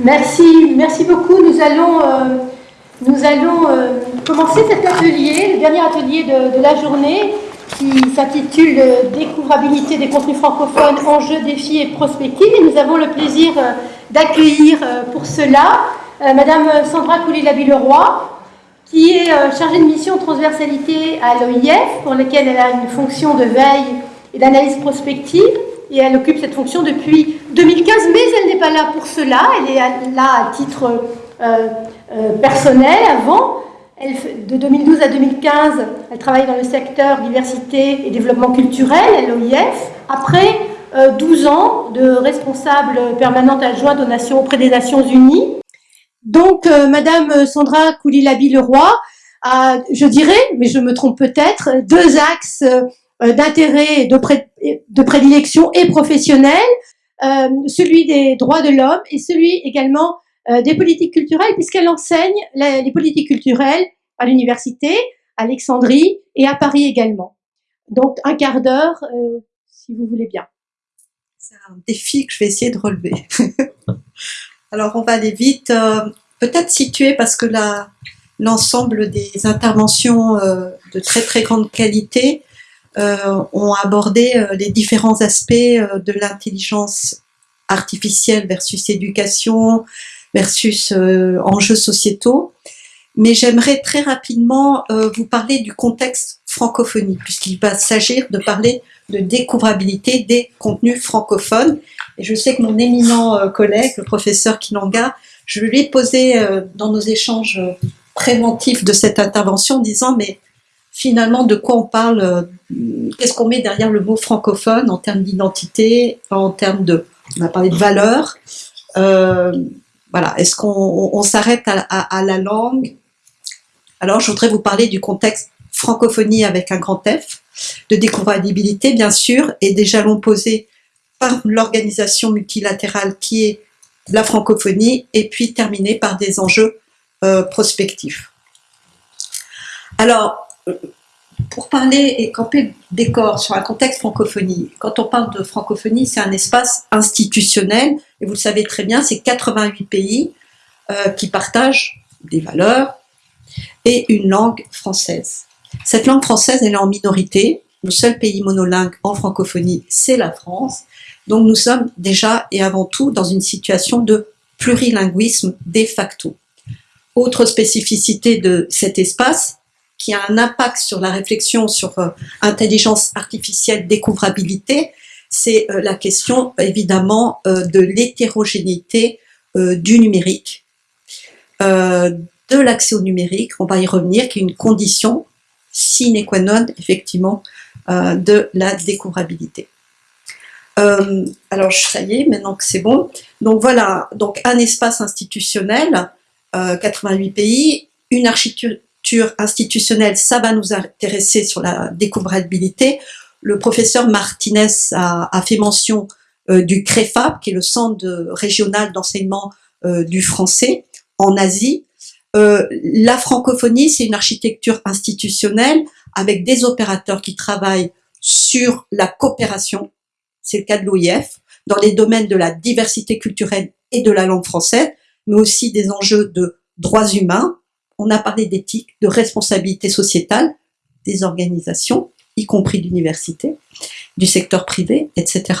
Merci, merci beaucoup. Nous allons, euh, nous allons euh, commencer cet atelier, le dernier atelier de, la journée, qui s'intitule Découvrabilité des contenus francophones, enjeux, défis et prospectives. Et nous avons le plaisir euh, d'accueillir pour cela Madame Sandra Coulilabi-Leroy, qui est chargée de mission transversalité à l'OIF, pour laquelle elle a une fonction de veille et d'analyse prospective et elle occupe cette fonction depuis 2015, mais elle n'est pas là pour cela, elle est là à titre euh, euh, personnel avant. De 2012 à 2015, elle travaille dans le secteur diversité et développement culturel l'OIF. Après 12 euh, ans de responsable permanente adjointe auprès des Nations Unies. Donc, Madame Sandra Koulilabi-Leroy a, je dirais, mais je me trompe peut-être, deux axes d'intérêt, de, de prédilection et professionnel, euh, celui des droits de l'homme et celui également euh, des politiques culturelles, puisqu'elle enseigne les politiques culturelles à l'université, à Alexandrie et à Paris également. Donc un quart d'heure, si vous voulez bien. C'est un défi que je vais essayer de relever. Alors on va aller vite, peut-être situer parce que l'ensemble des interventions de très très grande qualité euh, ont abordé euh, les différents aspects euh, de l'intelligence artificielle versus éducation, versus enjeux sociétaux. Mais j'aimerais très rapidement vous parler du contexte francophonie, puisqu'il va s'agir de parler de découvrabilité des contenus francophones. Et je sais que mon éminent collègue, le professeur Kinanga, je lui ai posé dans nos échanges préventifs de cette intervention en disant mais finalement de quoi on parle, euh, qu'est-ce qu'on met derrière le mot francophone en termes d'identité, en termes de, on a parlé de valeur, euh, voilà, est-ce qu'on s'arrête à, la langue? Alors je voudrais vous parler du contexte francophonie avec un grand F, de découvrabilité bien sûr, et des jalons posés par l'organisation multilatérale qui est la francophonie, et puis terminer par des enjeux euh, prospectifs. Alors, pour parler et camper décor sur un contexte francophonie, quand on parle de francophonie, c'est un espace institutionnel, et vous le savez très bien, c'est 88 pays euh, qui partagent des valeurs et une langue française. Cette langue française, elle est en minorité. Le seul pays monolingue en francophonie, c'est la France. Donc nous sommes déjà et avant tout dans une situation de plurilinguisme de facto. Autre spécificité de cet espace, qui a un impact sur la réflexion sur euh, intelligence artificielle, découvrabilité, c'est euh, la question évidemment euh, de l'hétérogénéité du numérique, de l'accès au numérique, on va y revenir, qui est une condition sine qua non effectivement de la découvrabilité. alors ça y est, maintenant que c'est bon. Donc voilà, donc un espace institutionnel, 88 pays, une architecture institutionnelle, ça va nous intéresser sur la découvrabilité. Le professeur Martinez a, fait mention euh, du CREFAB, qui est le centre régional d'enseignement euh, du français en Asie. Euh, la francophonie, c'est une architecture institutionnelle avec des opérateurs qui travaillent sur la coopération, c'est le cas de l'OIF, dans les domaines de la diversité culturelle et de la langue française, mais aussi des enjeux de droits humains, on a parlé d'éthique, de responsabilité sociétale des organisations, y compris d'universités, du secteur privé, etc.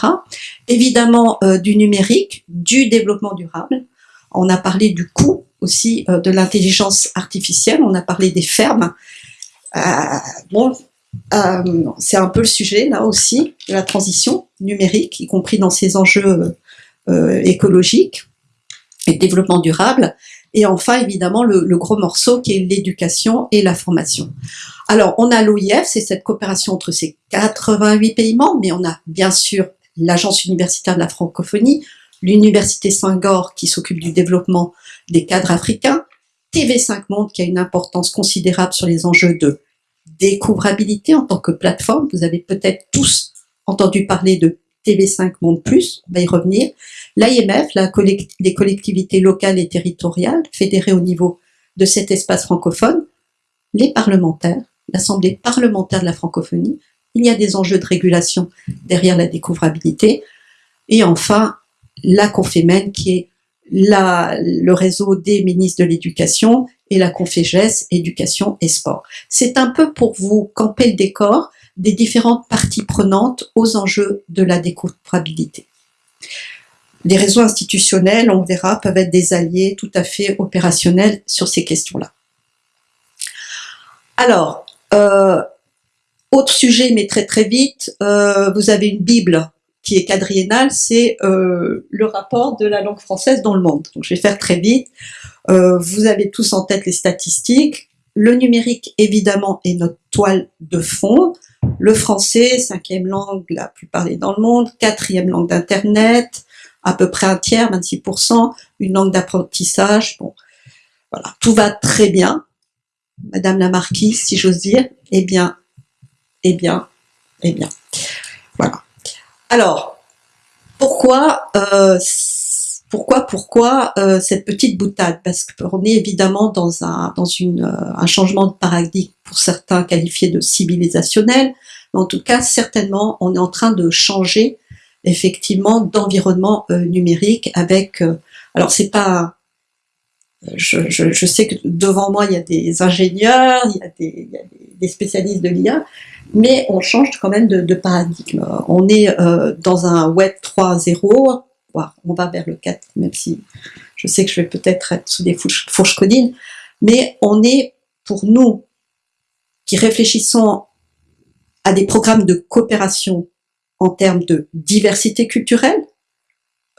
Évidemment euh, du numérique, du développement durable. On a parlé du coût aussi euh, de l'intelligence artificielle, on a parlé des fermes. Euh, bon, c'est un peu le sujet là aussi, de la transition numérique, y compris dans ces enjeux écologiques et développement durable. Et enfin, évidemment, le, gros morceau qui est l'éducation et la formation. Alors, on a l'OIF, c'est cette coopération entre ces 88 pays membres, mais on a bien sûr l'Agence universitaire de la francophonie, l'Université Saint-Gor qui s'occupe du développement des cadres africains, TV5 Monde qui a une importance considérable sur les enjeux de découvrabilité en tant que plateforme. Vous avez peut-être tous entendu parler de TV5 Monde Plus, on va y revenir. L'IMF, les collectivités locales et territoriales, fédérées au niveau de cet espace francophone, les parlementaires, l'Assemblée parlementaire de la francophonie, il y a des enjeux de régulation derrière la découvrabilité, et enfin la Confémen qui est le réseau des ministres de l'Éducation et la Confégès Éducation et Sport. C'est un peu pour vous camper le décor des différentes parties prenantes aux enjeux de la découvrabilité. Les réseaux institutionnels, on verra, peuvent être des alliés tout à fait opérationnels sur ces questions-là. Alors, euh, autre sujet, mais très très vite, euh, vous avez une Bible qui est quadriennale, c'est euh, le rapport de la langue française dans le monde. Donc je vais faire très vite. vous avez tous en tête les statistiques. Le numérique, évidemment, est notre toile de fond. Le français, cinquième langue la plus parlée dans le monde, quatrième langue d'Internet, à peu près un tiers, 26%, une langue d'apprentissage. Bon, voilà, tout va très bien. Madame la Marquise, si j'ose dire, eh bien, eh bien, eh bien. Voilà. Alors, pourquoi, euh, pourquoi, pourquoi euh, cette petite boutade? Parce qu'on est évidemment dans un, dans une, euh, un changement de paradigme pour certains qualifiés de civilisationnel, en tout cas, certainement, on est en train de changer effectivement d'environnement numérique avec. alors, c'est pas je, je, je, sais que devant moi, il y a des ingénieurs, il y a des, il y a des spécialistes de l'IA, mais on change quand même de, de paradigme. On est euh, dans un web 3.0, on va vers le 4, même si je sais que je vais peut-être être sous des fourches, codines, mais on est, pour nous, qui réfléchissons à des programmes de coopération en termes de diversité culturelle,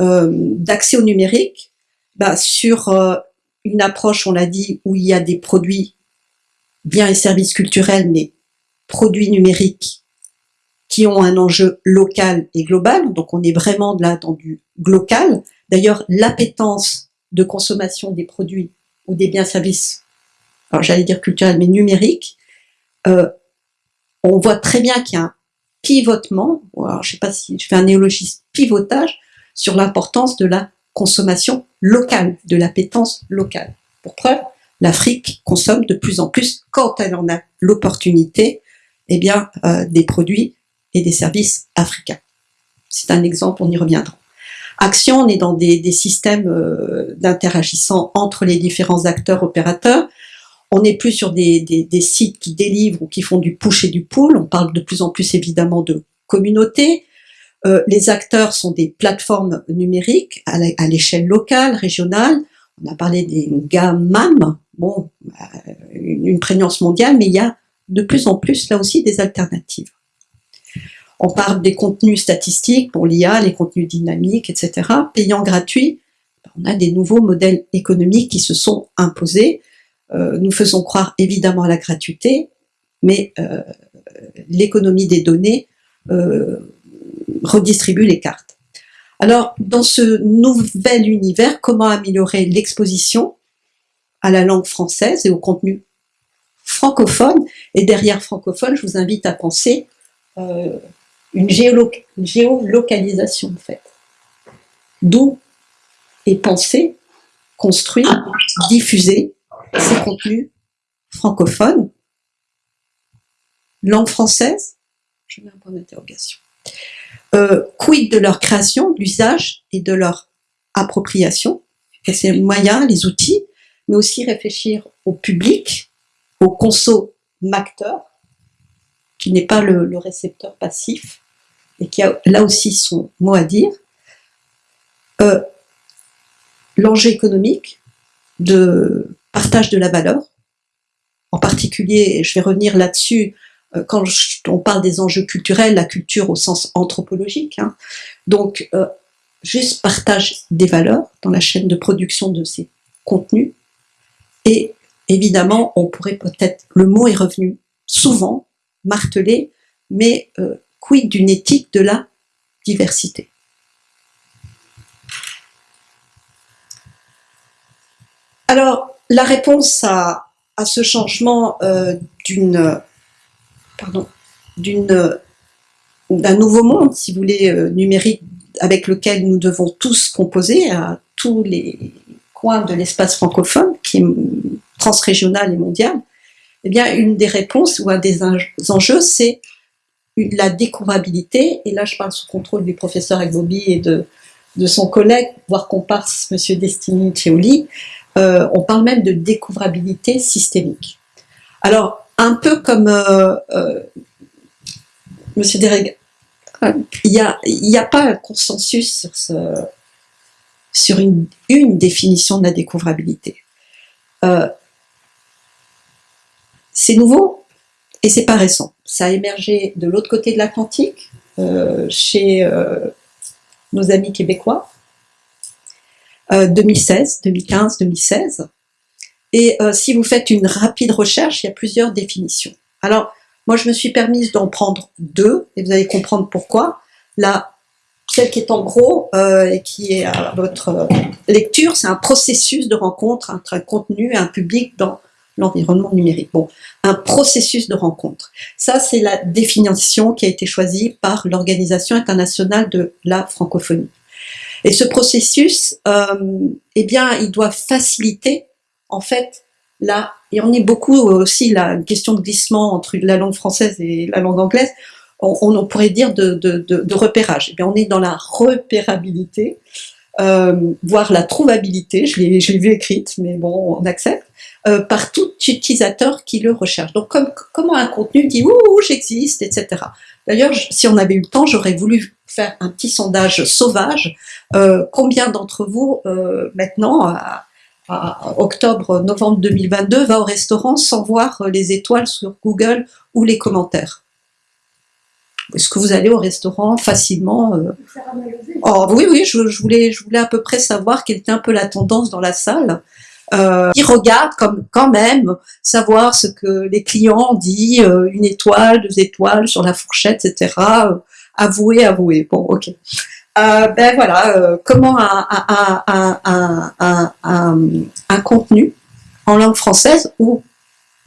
euh, d'accès au numérique, bah, sur euh, une approche, on l'a dit, où il y a des produits, biens et services culturels, mais produits numériques qui ont un enjeu local et global. Donc on est vraiment là dans du local. D'ailleurs, l'appétence de consommation des produits ou des biens services, alors j'allais dire culturels, mais numériques, euh, on voit très bien qu'il y a un pivotement, alors je sais pas si je fais un néologisme, pivotage sur l'importance de la consommation locale, de l'appétence locale. Pour preuve, l'Afrique consomme de plus en plus, quand elle en a l'opportunité, eh bien, euh, des produits et des services africains. C'est un exemple, on y reviendra. Action, on est dans des, des systèmes euh, d'interagissant entre les différents acteurs opérateurs. On n'est plus sur des, sites qui délivrent ou qui font du push et du pull. On parle de plus en plus évidemment de communautés. Euh, les acteurs sont des plateformes numériques à l'échelle locale, régionale. On a parlé des GAMAM, bon, euh, une prégnance mondiale, mais il y a de plus en plus là aussi des alternatives. On parle des contenus statistiques pour l'IA, les contenus dynamiques, etc. Payants gratuits, on a des nouveaux modèles économiques qui se sont imposés. Euh, nous faisons croire évidemment à la gratuité, mais l'économie des données redistribue les cartes. Alors, dans ce nouvel univers, comment améliorer l'exposition à la langue française et au contenu francophone? Et derrière francophone, je vous invite à penser euh, une, géolocalisation, en fait. D'où est pensé, construit, diffusé ces contenus francophones. Langue française Je mets un point d'interrogation. Euh, quid de leur création, l'usage et de leur appropriation, et ces moyens, les outils, mais aussi réfléchir au public, au consommateur, qui n'est pas le, récepteur passif, et qui a là aussi son mot à dire. Euh, l'enjeu économique de partage de la valeur, en particulier, je vais revenir là-dessus, euh, quand on parle des enjeux culturels, la culture au sens anthropologique. Hein. Donc, euh, juste partage des valeurs dans la chaîne de production de ces contenus. Et évidemment, on pourrait peut-être, le mot est revenu souvent, martelé, mais euh, quid d'une éthique de la diversité? Alors, la réponse à, à ce changement euh, d'une d'un nouveau monde, si vous voulez, euh, numérique avec lequel nous devons tous composer à tous les coins de l'espace francophone, qui est transrégional et mondial, eh bien, une des réponses ou un des enjeux, c'est la découvrabilité, et là je parle sous contrôle du professeur Agbobi et de, de son collègue, voire comparse, M. Destiny Ceoli, euh, on parle même de découvrabilité systémique. Alors, un peu comme euh, euh, M. Dereg, il n'y a, pas un consensus sur une, une définition de la découvrabilité. c'est nouveau et c'est pas récent. Ça a émergé de l'autre côté de l'Atlantique, chez nos amis québécois, 2016, 2015, 2016. Et euh, si vous faites une rapide recherche, il y a plusieurs définitions. Alors, moi, je me suis permise d'en prendre deux, et vous allez comprendre pourquoi. La, celle qui est en gros euh, et qui est à votre euh, lecture, c'est un processus de rencontre entre un contenu et un public dans l'environnement numérique. Bon, un processus de rencontre. Ça, c'est la définition qui a été choisie par l'Organisation internationale de la francophonie. Et ce processus, euh, eh bien, il doit faciliter, en fait, la, et on est beaucoup aussi la question de glissement entre la langue française et la langue anglaise, on, pourrait dire de, de, de, repérage. Eh bien, on est dans la repérabilité, euh, voire la trouvabilité, je l'ai vu écrite, mais bon, on accepte, euh, par tout utilisateur qui le recherche. Donc, comme, comment un contenu dit « Ouh, j'existe », etc. D'ailleurs, si on avait eu le temps, j'aurais voulu faire un petit sondage sauvage. Euh, combien d'entre vous, euh, maintenant, à, octobre, novembre 2022, va au restaurant sans voir les étoiles sur Google ou les commentaires? Est-ce que vous allez au restaurant facilement euh? oh, Oui, oui, je, voulais, je voulais à peu près savoir quelle était un peu la tendance dans la salle. Euh, qui regarde comme quand même savoir ce que les clients disent, une étoile, deux étoiles sur la fourchette, etc avouer, avouer. Bon, ok. Euh, ben voilà, euh, comment un, un, contenu en langue française ou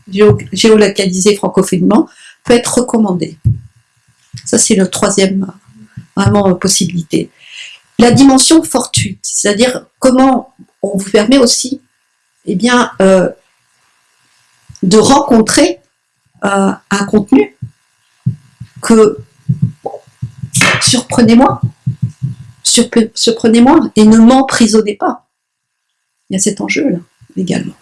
géolocalisé francophonement peut être recommandé. Ça, c'est le troisième vraiment possibilité. La dimension fortuite, c'est-à-dire comment on vous permet aussi eh bien, euh, de rencontrer un contenu que surprenez-moi, surprenez-moi et ne m'emprisonnez pas. Il y a cet enjeu-là également.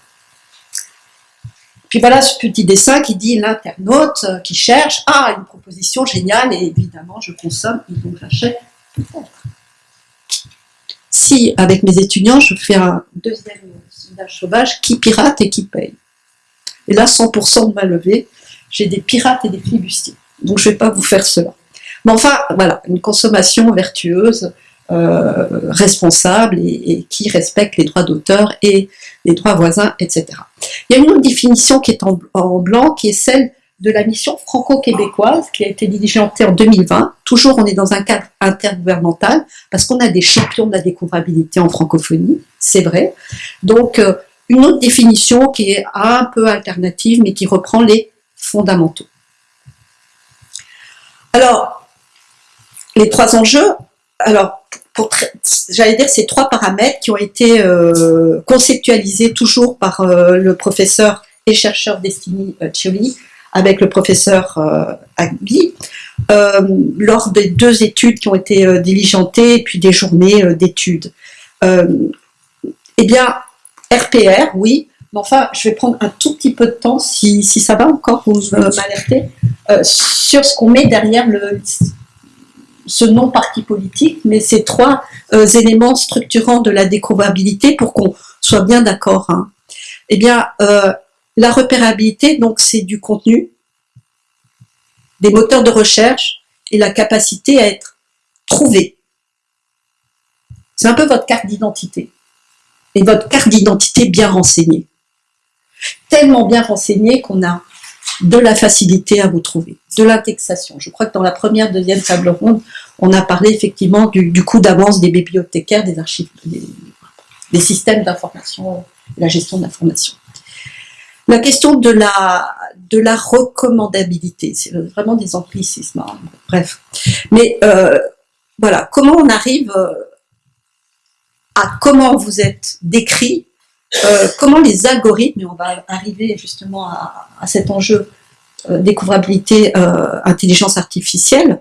Puis voilà ce petit dessin qui dit l'internaute qui cherche, ah, une proposition géniale, et évidemment je consomme, et donc j'achète Si, avec mes étudiants, je fais un deuxième sauvage, qui pirate et qui paye Et là, 100% de ma levée, j'ai des pirates et des flibustiers. Donc je ne vais pas vous faire cela. Mais enfin, voilà, une consommation vertueuse, euh, responsable et, qui respecte les droits d'auteur et les droits voisins, etc. Il y a une autre définition qui est en, blanc, qui est celle de la mission franco-québécoise qui a été diligentée en 2020. Toujours, on est dans un cadre intergouvernemental parce qu'on a des champions de la découvrabilité en francophonie, c'est vrai. Donc, euh, une autre définition qui est un peu alternative, mais qui reprend les fondamentaux. Alors, les trois enjeux, alors, j'allais dire ces trois paramètres qui ont été euh, conceptualisés toujours par euh, le professeur et chercheur Destiny Chioli avec le professeur Agbi lors des deux études qui ont été diligentées et puis des journées d'études. eh bien, RPR, oui, mais enfin, je vais prendre un tout petit peu de temps, si, si ça va encore, vous m'alertez, sur ce qu'on met derrière le, ce non parti politique, mais ces trois euh, éléments structurants de la découvrabilité pour qu'on soit bien d'accord. Hein. Eh bien, euh, la repérabilité, donc c'est du contenu, des moteurs de recherche et la capacité à être trouvé. C'est un peu votre carte d'identité. Et votre carte d'identité bien renseignée. Tellement bien renseignée qu'on a de la facilité à vous trouver, de l'indexation. Je crois que dans la première, deuxième table ronde, on a parlé effectivement du, coût d'avance des bibliothécaires, des archives, des, systèmes d'information, la gestion d'information. La question de la, recommandabilité, c'est vraiment des anglicismes, hein, bref. Mais euh, voilà, comment on arrive euh, à comment vous êtes décrit euh, comment les algorithmes, et on va arriver justement à, cet enjeu découvrabilité, intelligence artificielle,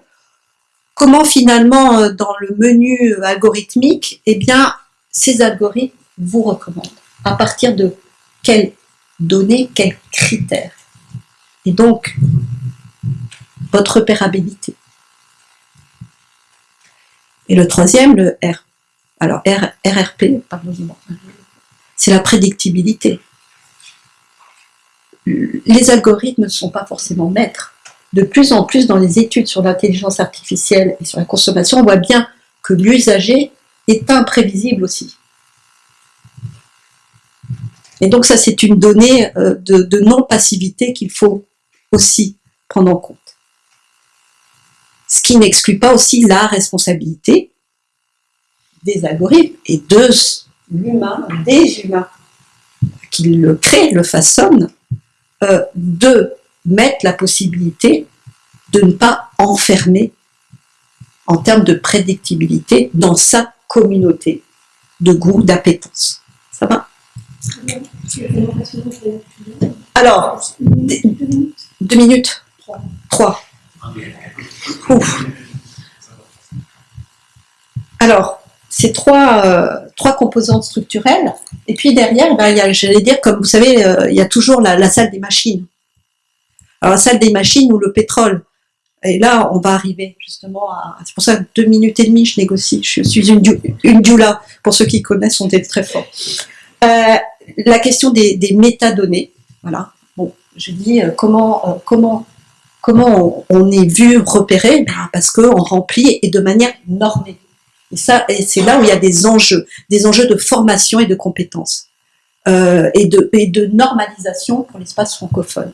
comment finalement, dans le menu algorithmique, eh bien, ces algorithmes vous recommandent à partir de quelles données, quels critères? Et donc, votre repérabilité. Et le troisième, le R. Alors, RRP, pardon, c'est la prédictibilité. Les algorithmes ne sont pas forcément maîtres. De plus en plus, dans les études sur l'intelligence artificielle et sur la consommation, on voit bien que l'usager est imprévisible aussi. Et donc ça, c'est une donnée euh, de, non-passivité qu'il faut aussi prendre en compte. Ce qui n'exclut pas aussi la responsabilité des algorithmes et de l'humain, des humains qui le créent, le façonnent, euh, de mettre la possibilité de ne pas enfermer en termes de prédictibilité dans sa communauté de goût, d'appétence. Ça va? Alors, deux minutes Trois. Alors, ces trois, euh, trois composantes structurelles, et puis derrière, ben, j'allais dire, comme vous savez, euh, il y a toujours la, salle des machines. Alors, la salle des machines ou le pétrole. Et là, on va arriver justement à... C'est pour ça que deux minutes et demie, je négocie. Je suis une, une. Pour ceux qui connaissent, on est très fort. Euh, la question des, métadonnées, voilà. Bon, je dis euh, comment, euh, comment, comment on, est vu, repéré, ben, parce qu'on remplit et de manière normée. Et ça, c'est là où il y a des enjeux, des enjeux de formation et de compétences, et, de, et de normalisation pour l'espace francophone.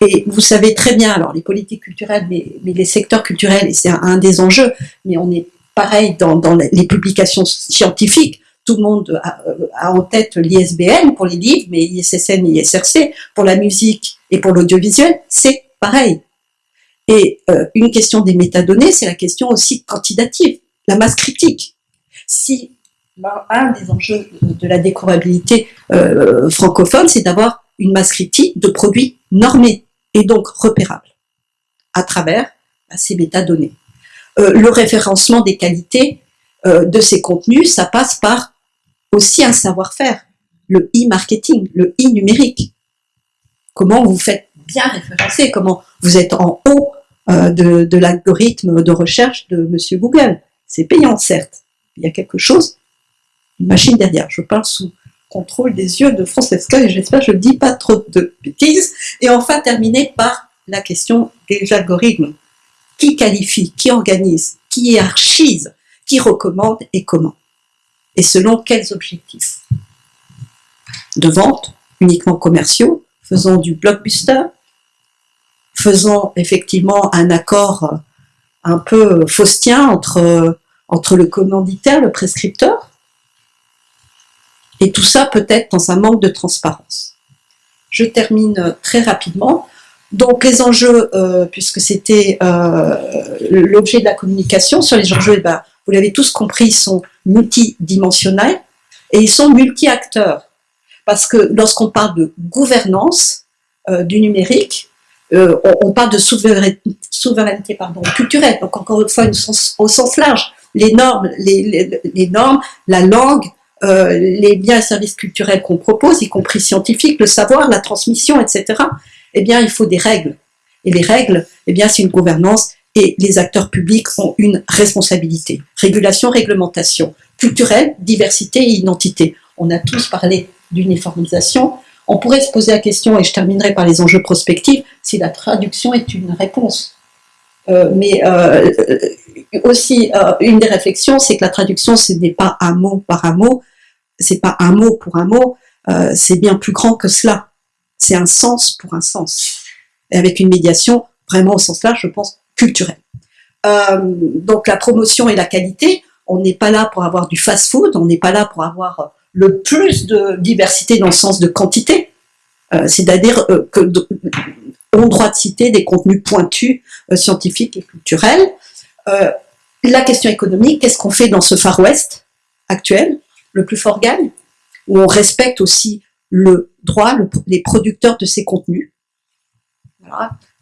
Et vous savez très bien, alors les politiques culturelles, mais, les secteurs culturels, c'est un, des enjeux, mais on est pareil dans les publications scientifiques, tout le monde a, en tête l'ISBN pour les livres, mais ISSN, ISRC, pour la musique et pour l'audiovisuel, c'est pareil. Et euh, une question des métadonnées, c'est la question aussi quantitative, la masse critique. Si un des enjeux de la découvrabilité euh, francophone, c'est d'avoir une masse critique de produits normés et donc repérables à travers bah, ces métadonnées. Euh, le référencement des qualités de ces contenus, ça passe par aussi un savoir-faire, le e-marketing, le e-numérique. Comment vous faites bien référencer, comment vous êtes en haut euh, de, l'algorithme de recherche de Monsieur Google. C'est payant, certes. Il y a quelque chose, une machine derrière. Je parle sous contrôle des yeux de Francesca et j'espère que je ne dis pas trop de bêtises. Et enfin, terminer par la question des algorithmes. Qui qualifie, qui organise, qui hiérarchise, qui recommande et comment? Et selon quels objectifs De vente, uniquement commerciaux, faisant du blockbuster, faisant effectivement un accord un peu faustien entre, entre le commanditaire, le prescripteur, et tout ça peut-être dans un manque de transparence. Je termine très rapidement. Donc les enjeux, euh, puisque c'était euh, l'objet de la communication, sur les enjeux, eh ben, vous l'avez tous compris, sont multidimensionnels et ils sont multi-acteurs. Parce que lorsqu'on parle de gouvernance euh, du numérique, euh, on, parle de souveraineté, culturelle, donc encore une fois au sens large, les normes, les, normes la langue, euh, les biens et services culturels qu'on propose, y compris scientifiques, le savoir, la transmission, etc., eh bien, il faut des règles. Et les règles, eh bien, c'est une gouvernance et les acteurs publics ont une responsabilité. Régulation, réglementation, culturelle, diversité et identité. On a tous parlé d'uniformisation. On pourrait se poser la question, et je terminerai par les enjeux prospectifs, si la traduction est une réponse. Euh, mais euh, aussi, euh, une des réflexions, c'est que la traduction, ce n'est pas un mot par un mot, c'est pas un mot pour un mot, c'est bien plus grand que cela. C'est un sens pour un sens. Et avec une médiation, vraiment au sens large, je pense, culturel. Euh, donc la promotion et la qualité, on n'est pas là pour avoir du fast-food, on n'est pas là pour avoir le plus de diversité dans le sens de quantité, euh, c'est-à-dire euh, que on droit de citer des contenus pointus, scientifiques et culturels. la question économique, qu'est-ce qu'on fait dans ce Far West actuel, le plus fort gagne, où on respecte aussi le droit, les producteurs de ces contenus.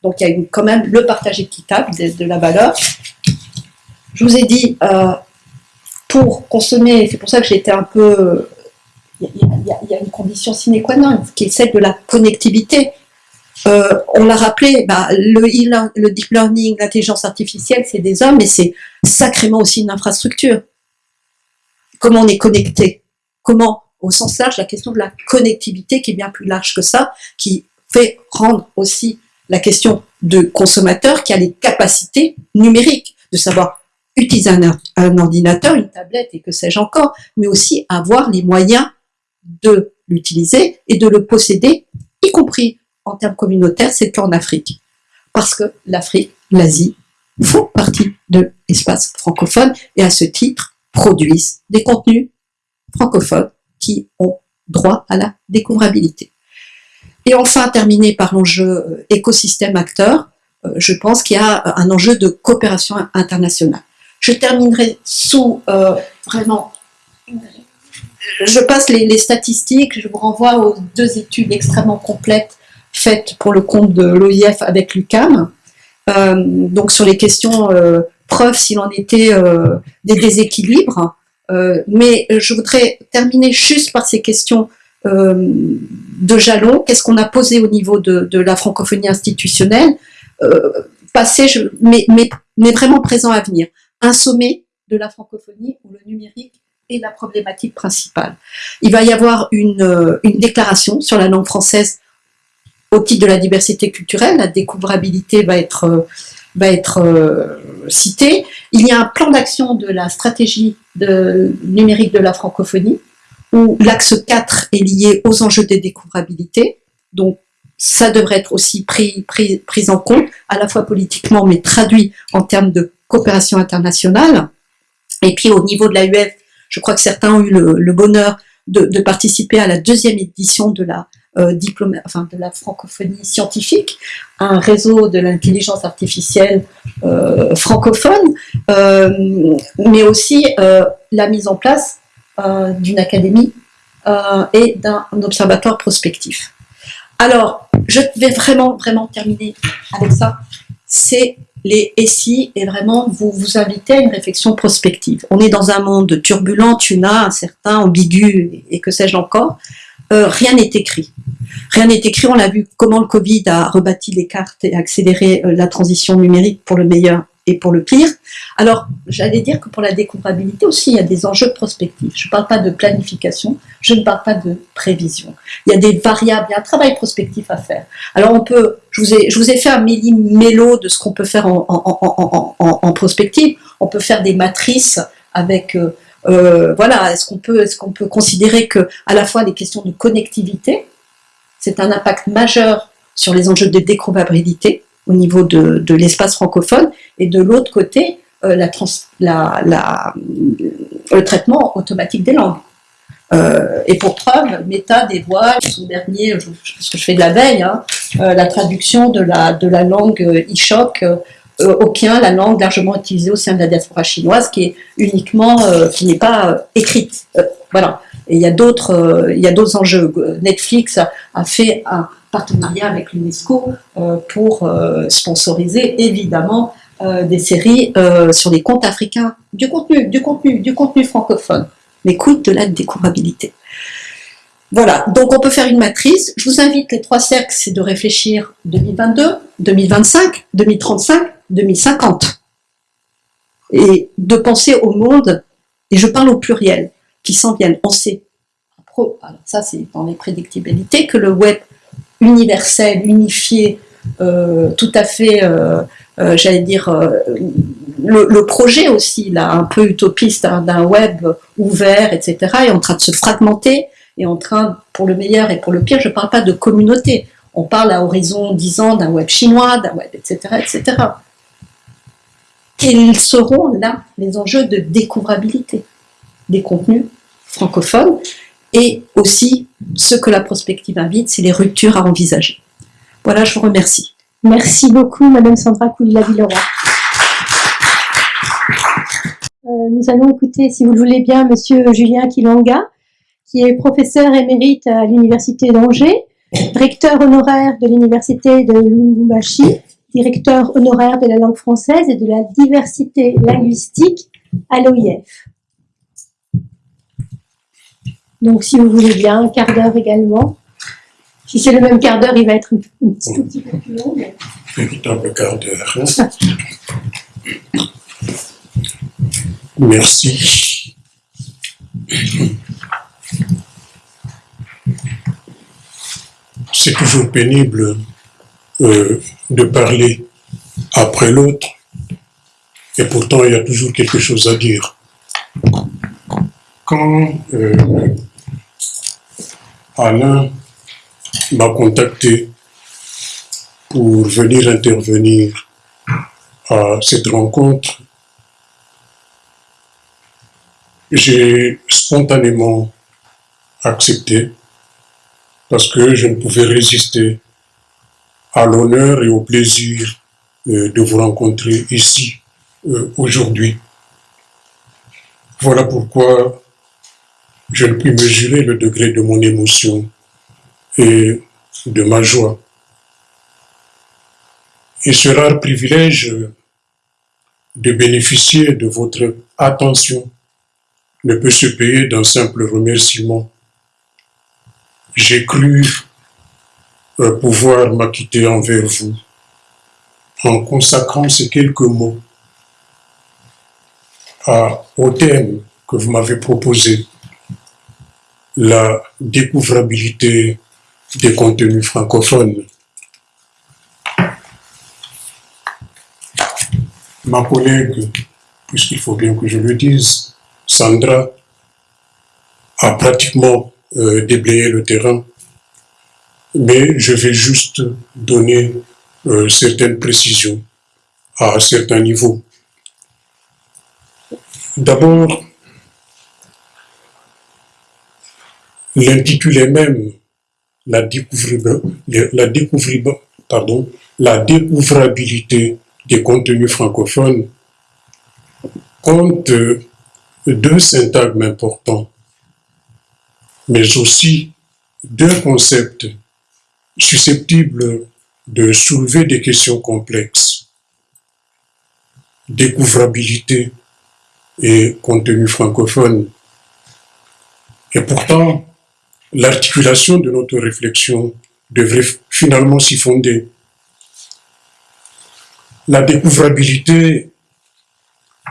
Donc il y a quand même le partage équitable de, la valeur. je vous ai dit, euh, pour consommer, c'est pour ça que été un peu... Il y, a une condition sine qua non, qui est celle de la connectivité. Euh, on l'a rappelé, bah, le deep learning, l'intelligence artificielle, c'est des hommes, mais c'est sacrément aussi une infrastructure. Comment on est connecté? Comment, au sens large, la question de la connectivité, qui est bien plus large que ça, qui fait rendre aussi la question de consommateur qui a les capacités numériques, de savoir utiliser un, ordinateur, une tablette et que sais-je encore, mais aussi avoir les moyens de l'utiliser et de le posséder, y compris en termes communautaires, c'est qu'en Afrique. Parce que l'Afrique, l'Asie, font partie de l'espace francophone et à ce titre produisent des contenus francophones qui ont droit à la découvrabilité. Et enfin, terminer par l'enjeu euh, écosystème acteur, euh, je pense qu'il y a un enjeu de coopération internationale. Je terminerai sous euh, vraiment... Je passe les, statistiques, je vous renvoie aux deux études extrêmement complètes faites pour le compte de l'OIF avec l'UCAM, donc sur les questions preuves s'il en était des déséquilibres. mais je voudrais terminer juste par ces questions euh, de jalons, qu'est-ce qu'on a posé au niveau de, la francophonie institutionnelle, euh, passé, mais, mais, vraiment présent à venir. Un sommet de la francophonie où le numérique est la problématique principale. Il va y avoir une, euh, déclaration sur la langue française au titre de la diversité culturelle, la découvrabilité va être, va être citée. Il y a un plan d'action de la stratégie numérique de la francophonie, où l'axe 4 est lié aux enjeux de découvrabilité, donc ça devrait être aussi pris, en compte, à la fois politiquement, mais traduit en termes de coopération internationale. Et puis au niveau de l'AUF, je crois que certains ont eu le, bonheur de, participer à la deuxième édition de la, euh, de la francophonie scientifique, un réseau de l'intelligence artificielle euh, francophone, euh, mais aussi la mise en place d'une académie euh, et d'un observatoire prospectif. Alors, je vais vraiment, vraiment terminer avec ça. C'est les SI et vraiment vous vous inviter à une réflexion prospective. On est dans un monde turbulent, tuna, incertain, ambigu et que sais-je encore. Euh, rien n'est écrit. Rien n'est écrit, on a vu comment le Covid a rebâti les cartes et accéléré la transition numérique pour le meilleur et pour le pire. Alors, j'allais dire que pour la découvrabilité aussi, il y a des enjeux prospectifs. Je ne parle pas de planification, je ne parle pas de prévision. Il y a des variables, il y a un travail prospectif à faire. Alors, on peut, je vous ai, je vous ai fait un méli-mélo de ce qu'on peut faire en, en, prospective. On peut faire des matrices avec... Euh, euh, voilà, est-ce qu'on peut, est qu'on peut considérer que à la fois les questions de connectivité, c'est un impact majeur sur les enjeux de découvrabilité, au niveau de, l'espace francophone, et de l'autre côté, euh, la, la, le traitement automatique des langues. Euh, et pour preuve, Meta dévoile son dernier, parce que je fais de la veille, hein, euh, la traduction de la, de la langue e-shock aucun, la langue largement utilisée au sein de la diaspora chinoise, qui est uniquement, qui n'est pas écrite. voilà. Et il y a d'autres, il y a d'autres enjeux. Netflix a fait un, partenariat avec l'UNESCO euh, pour euh, sponsoriser évidemment euh, des séries sur les comptes africains, du contenu, du contenu, du contenu francophone, mais de la découvrabilité. Voilà, donc on peut faire une matrice. Je vous invite, les trois cercles, c'est de réfléchir 2022, 2025, 2035, 2050. Et de penser au monde, et je parle au pluriel, qui s'en viennent. On sait, ça c'est dans les prédictibilités, que le web universel, unifié, euh, tout à fait, euh, euh, j'allais dire, le, projet aussi, là, un peu utopiste hein, d'un web ouvert, etc., est en train de se fragmenter, et en train, pour le meilleur et pour le pire, je ne parle pas de communauté, on parle à horizon 10 ans d'un web chinois, d'un web, etc., etc. Quels seront là les enjeux de découvrabilité des contenus francophones et aussi, ce que la prospective invite, c'est les ruptures à envisager. Voilà, je vous remercie. Merci beaucoup, Madame Sandra Koulila-Villeroy. Euh, nous allons écouter, si vous le voulez bien, Monsieur Julien Kilanga, qui est professeur émérite à l'Université d'Angers, recteur honoraire de l'Université de Lubumbashi, directeur honoraire de la langue française et de la diversité linguistique à l'OIF. Donc, si vous voulez bien, un quart d'heure également. Si c'est le même quart d'heure, il va être un, petit, tout petit peu plus long. Véritable quart d'heure. Merci. C'est toujours pénible euh, de parler après l'autre, et pourtant il y a toujours quelque chose à dire. Quand euh, Alain m'a contacté pour venir intervenir à cette rencontre, j'ai spontanément accepté parce que je ne pouvais résister à l'honneur et au plaisir euh, de vous rencontrer ici euh, aujourd'hui. Voilà pourquoi je ne puis mesurer le degré de mon émotion et de ma joie. Et ce rare privilège de bénéficier de votre attention ne peut se payer d'un simple remerciement. J'ai cru euh, pouvoir m'acquitter envers vous en consacrant ces quelques mots au thème que vous m'avez proposé, la découvrabilité des contenus francophones. Ma collègue, puisqu'il faut bien que je le dise, Sandra, a pratiquement euh, déblayé le terrain, mais je vais juste donner euh, certaines précisions à certains niveaux. D'abord, l'intitulé même, la, la, pardon, la découvrabilité des contenus francophones, compte deux syntagmes importants, mais aussi deux concepts susceptibles de soulever des questions complexes. Découvrabilité et contenu francophone. Et pourtant, l'articulation de notre réflexion devrait finalement s'y fonder. La découvrabilité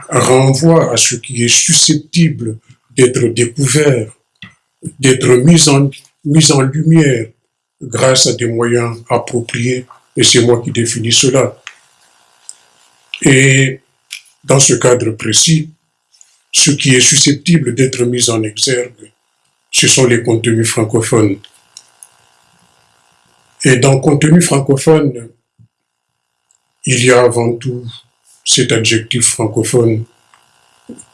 renvoie à ce qui est susceptible d'être découvert, d'être mis en, mis en lumière grâce à des moyens appropriés, et c'est moi qui définis cela. Et dans ce cadre précis, ce qui est susceptible d'être mis en exergue, ce sont les contenus francophones. Et dans contenu francophone, il y a avant tout cet adjectif francophone.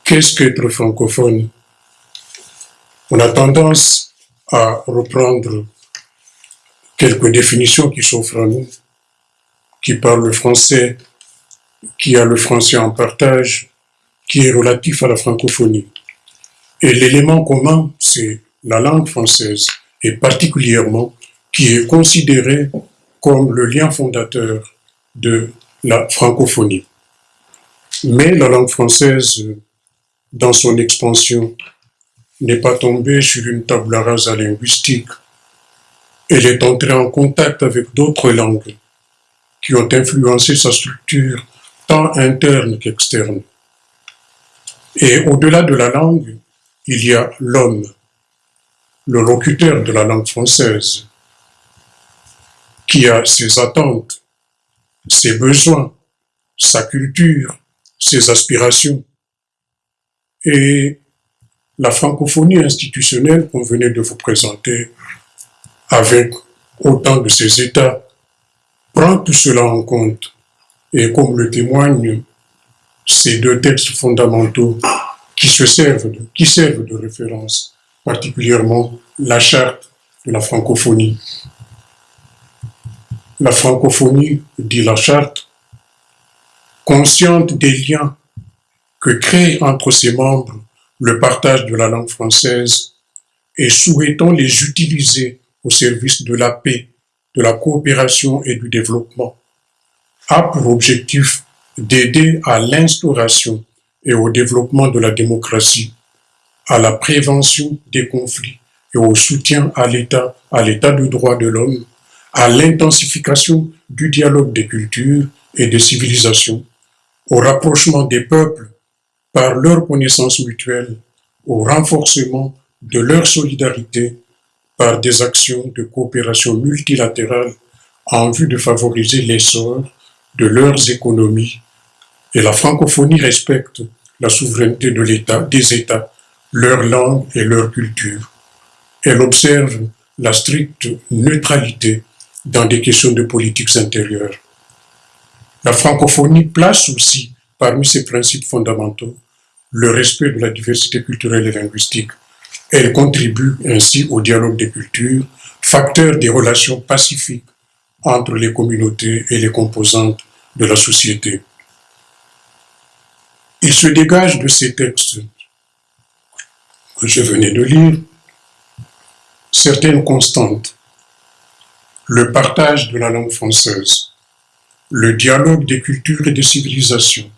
Qu'est-ce qu'être francophone? On a tendance à reprendre quelques définitions qui s'offrent à nous, qui parlent le français, qui a le français en partage, qui est relatif à la francophonie. Et l'élément commun, c'est la langue française, et particulièrement qui est considérée comme le lien fondateur de la francophonie. Mais la langue française, dans son expansion, n'est pas tombée sur une table rasa linguistique elle est entrée en contact avec d'autres langues qui ont influencé sa structure tant interne qu'externe. Et au-delà de la langue, il y a l'homme, le locuteur de la langue française, qui a ses attentes, ses besoins, sa culture, ses aspirations. Et la francophonie institutionnelle qu'on venait de vous présenter avec autant de ces états, prend tout cela en compte. Et comme le témoignent ces deux textes fondamentaux qui se servent de référence, particulièrement la charte de la francophonie. La francophonie, dit la charte, consciente des liens que crée entre ses membres le partage de la langue française et souhaitant les utiliser au service de la paix, de la coopération et du développement, a pour objectif d'aider à l'instauration et au développement de la démocratie, à la prévention des conflits et au soutien à l'État, à l'État de droit de l'homme, à l'intensification du dialogue des cultures et des civilisations, au rapprochement des peuples par leur connaissance mutuelle, au renforcement de leur solidarité par des actions de coopération multilatérale en vue de favoriser l'essor de leurs économies. Et la francophonie respecte la souveraineté de l'État, des États, leur langue et leur culture. Elle observe la stricte neutralité dans des questions de politiques intérieures. La francophonie place aussi parmi ses principes fondamentaux le respect de la diversité culturelle et linguistique. Elle contribue ainsi au dialogue des cultures, facteur des relations pacifiques entre les communautés et les composantes de la société. Il se dégage de ces textes je venais de lire certaines constantes. Le partage de la langue française, le dialogue des cultures et des civilisations,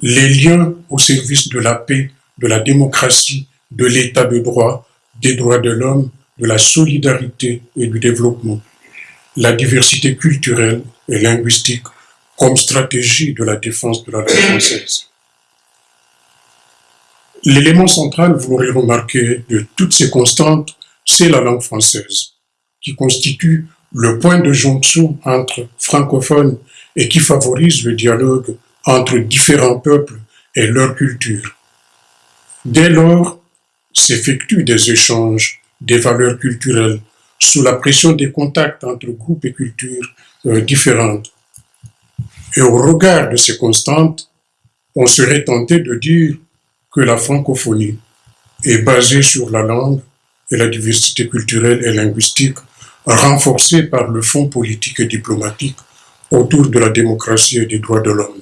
les liens au service de la paix, de la démocratie, de l'état de droit, des droits de l'homme, de la solidarité et du développement, la diversité culturelle et linguistique comme stratégie de la défense de la langue française. L'élément central, vous l'aurez remarqué, de toutes ces constantes, c'est la langue française, qui constitue le point de jonction entre francophones et qui favorise le dialogue entre différents peuples et leur culture. Dès lors, s'effectuent des échanges, des valeurs culturelles, sous la pression des contacts entre groupes et cultures euh, différentes. Et au regard de ces constantes, on serait tenté de dire que la francophonie est basée sur la langue et la diversité culturelle et linguistique renforcée par le fonds politique et diplomatique autour de la démocratie et des droits de l'homme.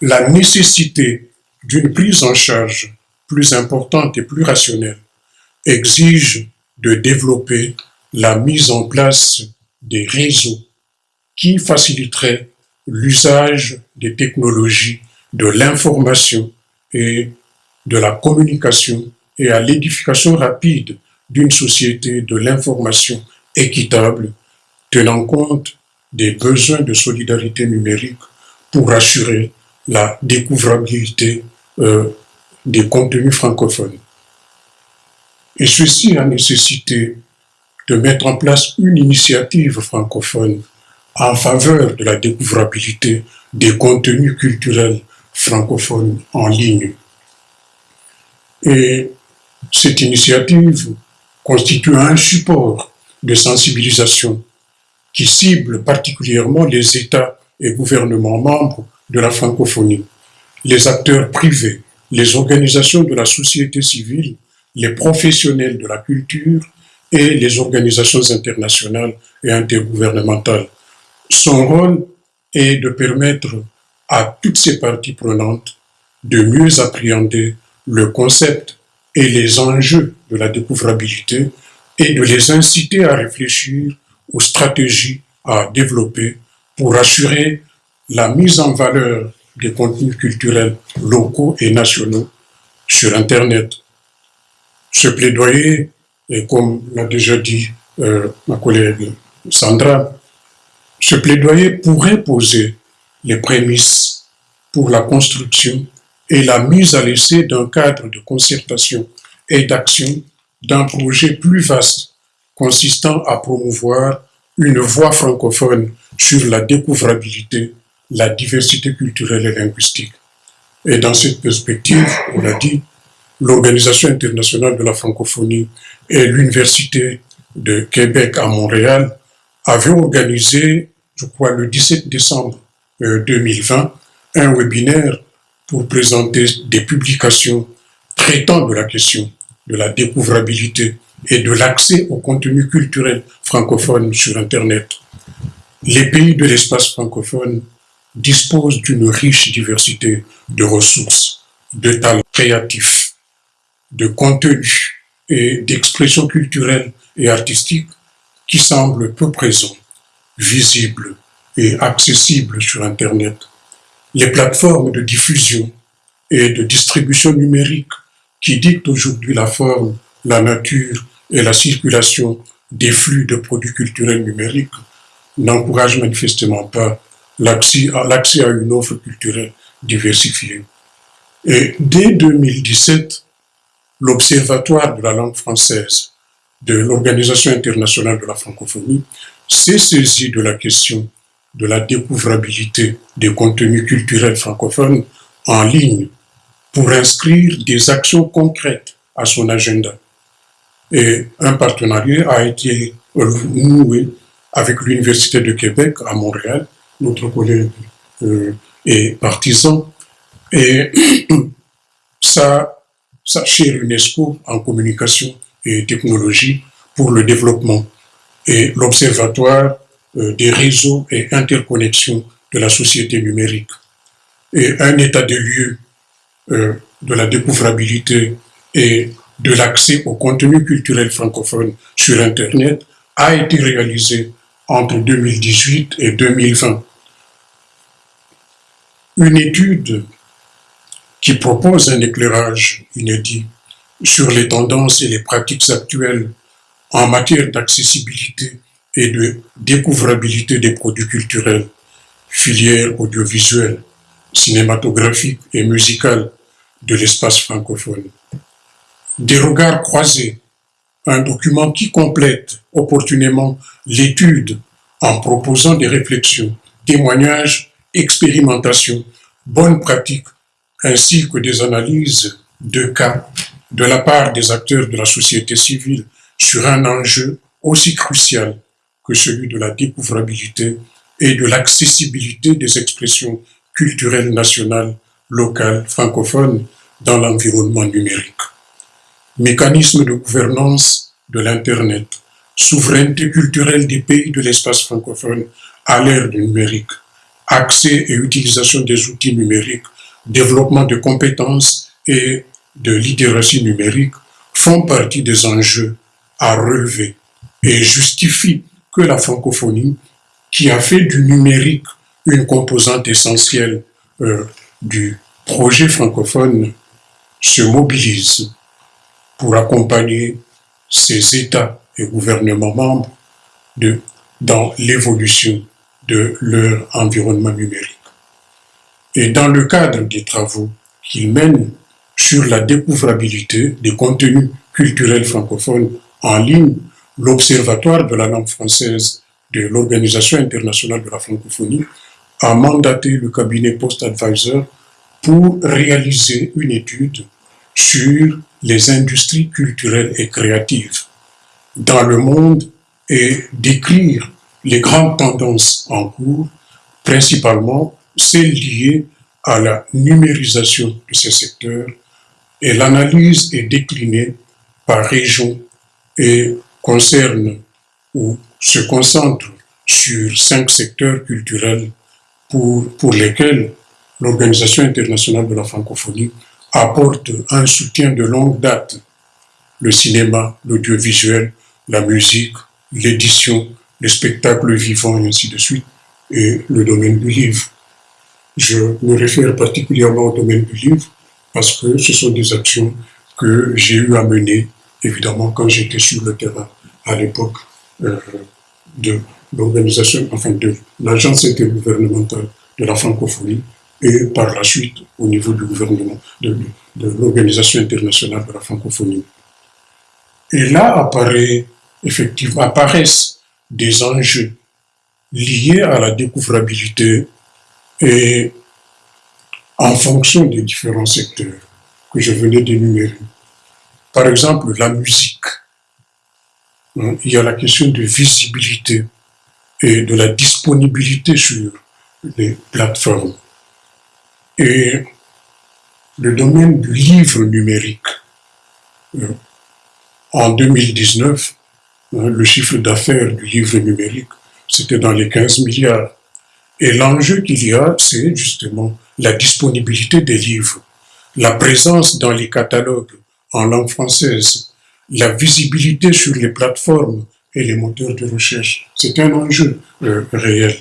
La nécessité d'une prise en charge plus importante et plus rationnelle exige de développer la mise en place des réseaux qui faciliteraient l'usage des technologies de l'information et de la communication et à l'édification rapide d'une société de l'information équitable tenant compte des besoins de solidarité numérique pour assurer la découvrabilité euh, des contenus francophones. Et ceci a nécessité de mettre en place une initiative francophone en faveur de la découvrabilité des contenus culturels francophones en ligne. Et cette initiative constitue un support de sensibilisation qui cible particulièrement les États et gouvernements membres de la francophonie, les acteurs privés, les organisations de la société civile, les professionnels de la culture et les organisations internationales et intergouvernementales. Son rôle est de permettre à toutes ces parties prenantes de mieux appréhender le concept et les enjeux de la découvrabilité et de les inciter à réfléchir aux stratégies à développer pour assurer la mise en valeur des contenus culturels locaux et nationaux sur Internet. Ce plaidoyer, et comme l'a déjà dit euh, ma collègue Sandra, ce plaidoyer pourrait poser les prémices pour la construction et la mise à l'essai d'un cadre de concertation et d'action d'un projet plus vaste consistant à promouvoir une voie francophone sur la découvrabilité, la diversité culturelle et linguistique. Et dans cette perspective, on l'a dit, l'Organisation internationale de la francophonie et l'Université de Québec à Montréal avaient organisé, je crois, le 17 décembre 2020, euh, un webinaire pour présenter des publications traitant de la question de la découvrabilité et de l'accès au contenu culturel francophone sur Internet. Les pays de l'espace francophone disposent d'une riche diversité de ressources, de talents créatifs, de contenus et d'expressions culturelles et artistiques qui semblent peu présents, visibles et accessible sur Internet. Les plateformes de diffusion et de distribution numérique qui dictent aujourd'hui la forme, la nature et la circulation des flux de produits culturels numériques n'encouragent manifestement pas l'accès à, une offre culturelle diversifiée. Et dès 2017, l'Observatoire de la langue française de l'Organisation internationale de la francophonie s'est saisi de la question de la découvrabilité des contenus culturels francophones en ligne pour inscrire des actions concrètes à son agenda. Et un partenariat a été noué avec l'Université de Québec à Montréal, notre collègue euh, est partisan, et sa, sa chère UNESCO en communication et technologie pour le développement. Et l'Observatoire des réseaux et interconnexions de la société numérique. Et un état de lieu euh, de la découvrabilité et de l'accès au contenu culturel francophone sur Internet a été réalisé entre 2018 et 2020. Une étude qui propose un éclairage inédit sur les tendances et les pratiques actuelles en matière d'accessibilité et de découvrabilité des produits culturels, filières audiovisuelles, cinématographiques et musicales de l'espace francophone. Des regards croisés, un document qui complète opportunément l'étude en proposant des réflexions, témoignages, expérimentations, bonnes pratiques, ainsi que des analyses de cas de la part des acteurs de la société civile sur un enjeu aussi crucial celui de la découvrabilité et de l'accessibilité des expressions culturelles nationales, locales, francophones dans l'environnement numérique. Mécanisme de gouvernance de l'Internet, souveraineté culturelle des pays de l'espace francophone à l'ère du numérique, accès et utilisation des outils numériques, développement de compétences et de littératie numérique font partie des enjeux à relever et justifient que la francophonie, qui a fait du numérique une composante essentielle euh, du projet francophone, se mobilise pour accompagner ses États et gouvernements membres dans l'évolution de leur environnement numérique. Et dans le cadre des travaux qu'il mène sur la découvrabilité des contenus culturels francophones en ligne, l'Observatoire de la langue française de l'Organisation internationale de la francophonie a mandaté le cabinet Post Advisor pour réaliser une étude sur les industries culturelles et créatives dans le monde et décrire les grandes tendances en cours, principalement celles liées à la numérisation de ces secteurs et l'analyse est déclinée par région et concerne ou se concentre sur cinq secteurs culturels pour, pour lesquels l'Organisation internationale de la francophonie apporte un soutien de longue date. Le cinéma, l'audiovisuel, la musique, l'édition, les spectacles vivants et ainsi de suite, et le domaine du livre. Je me réfère particulièrement au domaine du livre parce que ce sont des actions que j'ai eu à mener, évidemment, quand j'étais sur le terrain à l'époque euh, de l'organisation, enfin de l'agence intergouvernementale de la francophonie et par la suite au niveau du gouvernement, de, l'organisation internationale de la francophonie. Et là effectivement, apparaissent des enjeux liés à la découvrabilité et en fonction des différents secteurs que je venais d'énumérer. Par exemple, la musique. Hein, il y a la question de visibilité et de la disponibilité sur les plateformes. Et le domaine du livre numérique. Euh, en 2019, hein, le chiffre d'affaires du livre numérique, c'était dans les 15 milliards. Et l'enjeu qu'il y a, c'est justement la disponibilité des livres, la présence dans les catalogues en langue française, la visibilité sur les plateformes et les moteurs de recherche. C'est un enjeu euh, réel.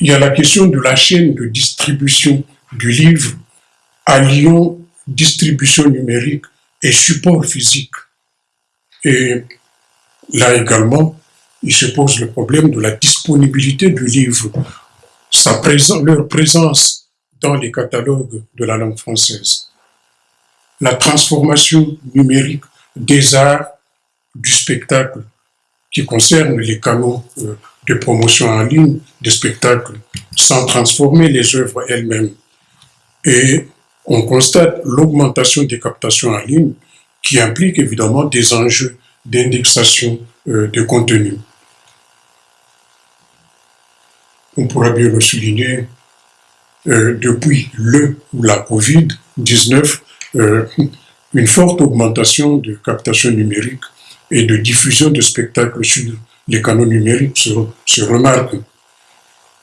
il y a la question de la chaîne de distribution du livre alliant distribution numérique et support physique. Et là également, il se pose le problème de la disponibilité du livre, sa présence, leur présence dans les catalogues de la langue française. La transformation numérique des arts du spectacle qui concerne les canaux euh, de promotion en ligne des spectacles sans transformer les œuvres elles-mêmes. Et on constate l'augmentation des captations en ligne qui implique évidemment des enjeux d'indexation euh, de contenu. On pourra bien le souligner, euh, depuis le ou la COVID-19, euh, une forte augmentation de captation numérique et de diffusion de spectacles sur les canaux numériques se, se remarque.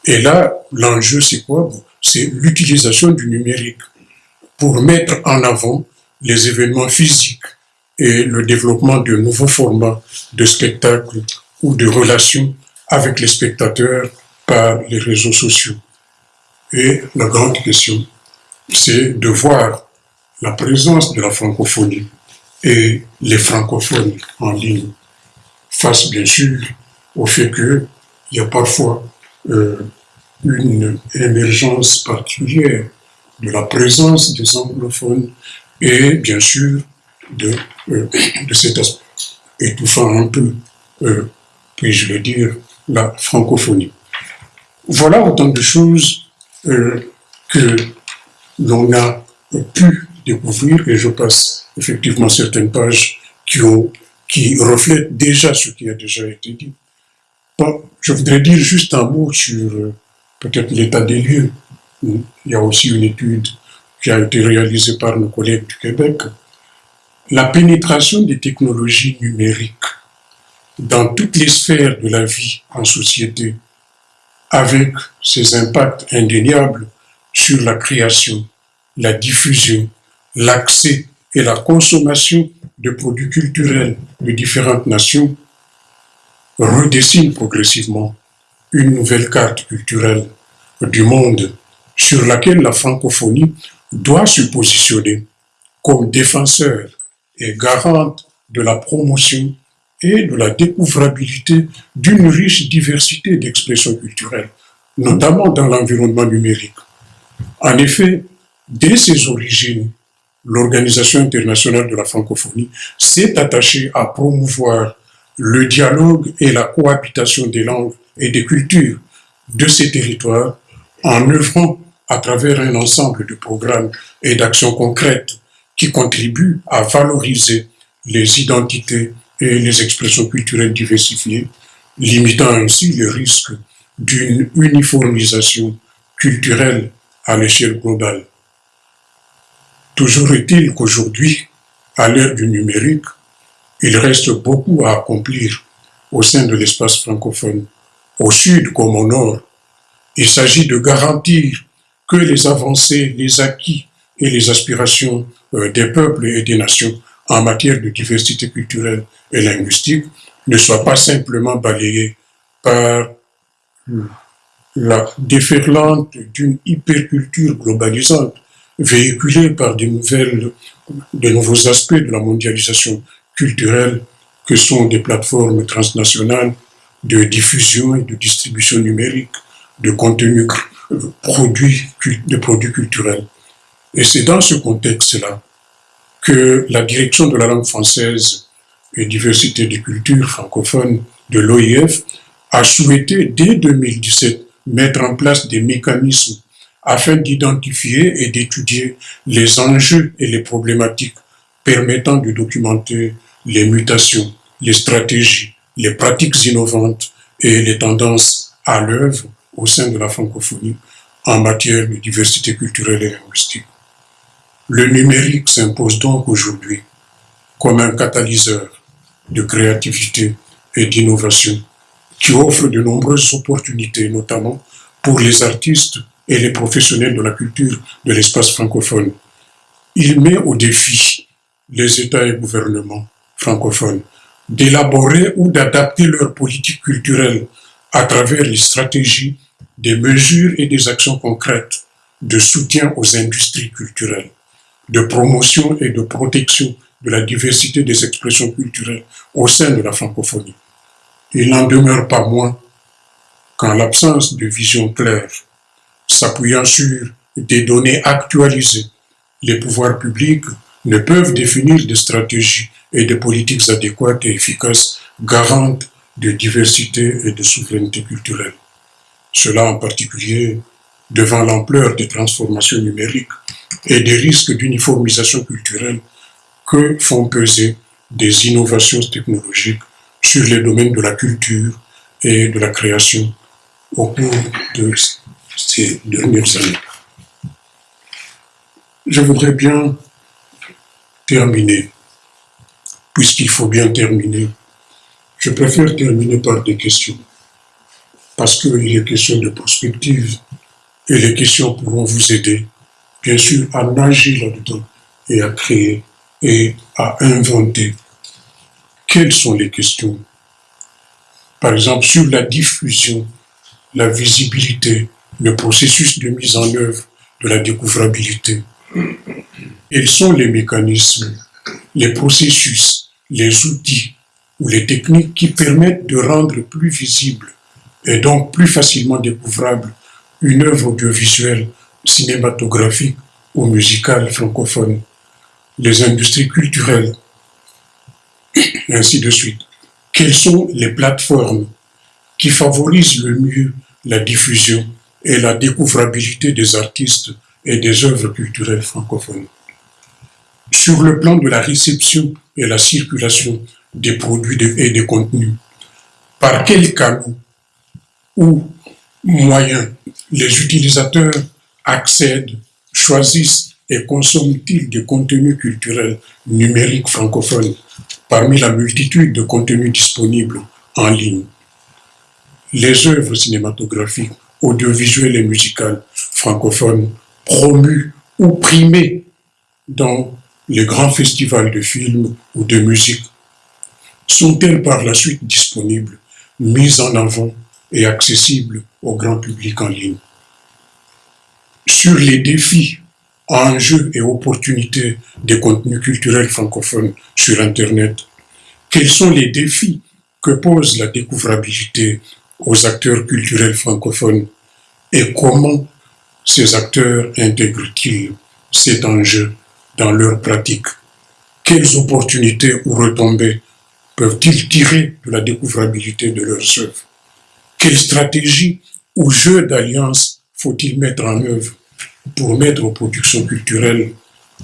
Et là, l'enjeu, c'est quoi? C'est l'utilisation du numérique pour mettre en avant les événements physiques et le développement de nouveaux formats de spectacles ou de relations avec les spectateurs par les réseaux sociaux. Et la grande question, c'est de voir la présence de la francophonie et les francophones en ligne face bien sûr au fait qu'il y a parfois euh, une émergence particulière de la présence des anglophones et bien sûr de, euh, de cet aspect étouffant un peu, euh, puis-je le dire, la francophonie. Voilà autant de choses euh, que l'on a pu découvrir et je passe effectivement certaines pages qui, ont, qui reflètent déjà ce qui a déjà été dit. Je voudrais dire juste un mot sur euh, peut-être l'état des lieux. Il y a aussi une étude qui a été réalisée par nos collègues du Québec. La pénétration des technologies numériques dans toutes les sphères de la vie en société, avec ses impacts indéniables sur la création, la diffusion, l'accès et la consommation de produits culturels de différentes nations, redessine progressivement une nouvelle carte culturelle du monde sur laquelle la francophonie doit se positionner comme défenseur et garante de la promotion et de la découvrabilité d'une riche diversité d'expressions culturelles, notamment dans l'environnement numérique. En effet, dès ses origines, l'Organisation internationale de la francophonie s'est attachée à promouvoir le dialogue et la cohabitation des langues et des cultures de ces territoires en œuvrant à travers un ensemble de programmes et d'actions concrètes qui contribuent à valoriser les identités et les expressions culturelles diversifiées, limitant ainsi le risque d'une uniformisation culturelle à l'échelle globale. Toujours est-il qu'aujourd'hui, à l'ère du numérique, il reste beaucoup à accomplir au sein de l'espace francophone, au sud comme au nord. Il s'agit de garantir que les avancées, les acquis et les aspirations euh, des peuples et des nations en matière de diversité culturelle et linguistique ne soient pas simplement balayées par la déferlante d'une hyperculture globalisante véhiculée par de, nouvelles, de nouveaux aspects de la mondialisation culturelle que sont des plateformes transnationales de diffusion et de distribution numérique de contenus produits, de produits culturels. Et c'est dans ce contexte-là que la direction de la langue française et diversité des cultures francophones de l'OIF a souhaité dès 2017 mettre en place des mécanismes afin d'identifier et d'étudier les enjeux et les problématiques permettant de documenter les mutations, les stratégies, les pratiques innovantes et les tendances à l'œuvre au sein de la francophonie en matière de diversité culturelle et linguistique. Le numérique s'impose donc aujourd'hui comme un catalyseur de créativité et d'innovation qui offre de nombreuses opportunités, notamment pour les artistes et les professionnels de la culture de l'espace francophone. Il met au défi les États et gouvernements francophones d'élaborer ou d'adapter leur politique culturelle à travers les stratégies des mesures et des actions concrètes de soutien aux industries culturelles, de promotion et de protection de la diversité des expressions culturelles au sein de la francophonie. Il n'en demeure pas moins qu'en l'absence de vision claire, s'appuyant sur des données actualisées, les pouvoirs publics ne peuvent définir des stratégies et des politiques adéquates et efficaces garantes de diversité et de souveraineté culturelle. Cela en particulier devant l'ampleur des transformations numériques et des risques d'uniformisation culturelle que font peser des innovations technologiques sur les domaines de la culture et de la création au cours de ces dernières années. Je voudrais bien terminer, puisqu'il faut bien terminer. Je préfère terminer par des questions, parce qu'il est question de prospective, et les questions pourront vous aider, bien sûr, à nager là-dedans et à créer et à inventer. Quelles sont les questions? Par exemple, sur la diffusion, la visibilité, le processus de mise en œuvre de la découvrabilité. Quels sont les mécanismes, les processus, les outils ou les techniques qui permettent de rendre plus visible et donc plus facilement découvrable une œuvre audiovisuelle, cinématographique ou musicale francophone, les industries culturelles, ainsi de suite. Quelles sont les plateformes qui favorisent le mieux la diffusion et la découvrabilité des artistes et des œuvres culturelles francophones. Sur le plan de la réception et la circulation des produits et des contenus, par quel canaux ou moyens les utilisateurs accèdent, choisissent et consomment-ils des contenus culturels numériques francophones parmi la multitude de contenus disponibles en ligne? Les œuvres cinématographiques, audiovisuelles et musicales francophones promues ou primées dans les grands festivals de films ou de musique sont-elles par la suite disponibles, mises en avant et accessibles au grand public en ligne? Sur les défis, enjeux et opportunités des contenus culturels francophones sur Internet, quels sont les défis que pose la découvrabilité aux acteurs culturels francophones et comment ces acteurs intègrent-ils cet enjeu dans leur pratique Quelles opportunités ou retombées peuvent-ils tirer de la découvrabilité de leurs œuvres? Quelle stratégie ou jeu d'alliance faut-il mettre en œuvre pour mettre aux productions culturelles,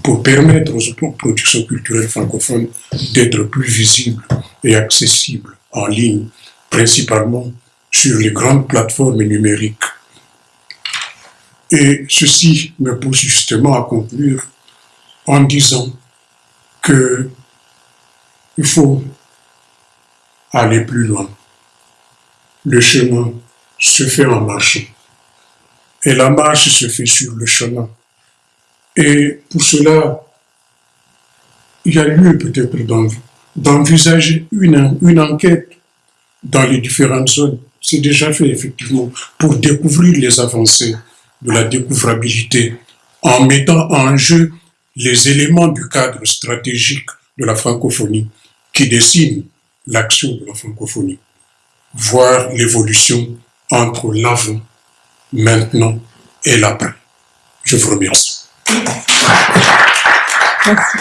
pour permettre aux productions culturelles francophones d'être plus visibles et accessibles en ligne, principalement sur les grandes plateformes numériques. Et ceci me pousse justement à conclure en disant que il faut aller plus loin le chemin se fait en marchant. Et la marche se fait sur le chemin. Et pour cela, il y a lieu peut-être d'envisager une, une enquête dans les différentes zones. C'est déjà fait effectivement pour découvrir les avancées de la découvrabilité en mettant en jeu les éléments du cadre stratégique de la francophonie qui dessinent l'action de la francophonie voir l'évolution entre l'avant, maintenant et l'après. Je vous remercie. Merci.